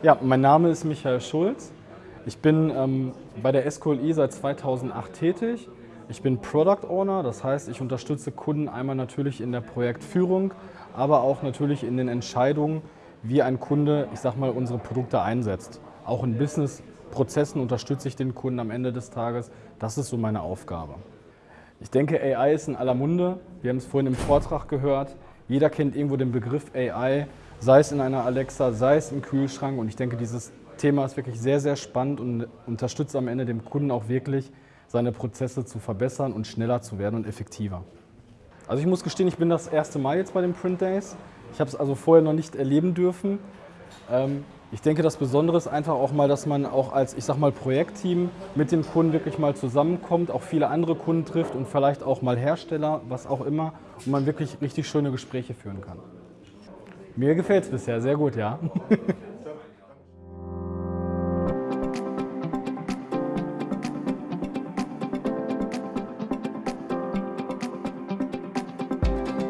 Ja, mein Name ist Michael Schulz. Ich bin ähm, bei der SQLI seit 2008 tätig. Ich bin Product Owner, das heißt, ich unterstütze Kunden einmal natürlich in der Projektführung, aber auch natürlich in den Entscheidungen, wie ein Kunde, ich sag mal, unsere Produkte einsetzt. Auch in Business-Prozessen unterstütze ich den Kunden am Ende des Tages. Das ist so meine Aufgabe. Ich denke, AI ist in aller Munde. Wir haben es vorhin im Vortrag gehört. Jeder kennt irgendwo den Begriff AI sei es in einer Alexa, sei es im Kühlschrank. Und ich denke, dieses Thema ist wirklich sehr, sehr spannend und unterstützt am Ende dem Kunden auch wirklich, seine Prozesse zu verbessern und schneller zu werden und effektiver. Also ich muss gestehen, ich bin das erste Mal jetzt bei den Print Days. Ich habe es also vorher noch nicht erleben dürfen. Ähm, ich denke, das Besondere ist einfach auch mal, dass man auch als, ich sag mal, Projektteam mit dem Kunden wirklich mal zusammenkommt, auch viele andere Kunden trifft und vielleicht auch mal Hersteller, was auch immer, und man wirklich richtig schöne Gespräche führen kann. Mir gefällt es bisher sehr gut, ja.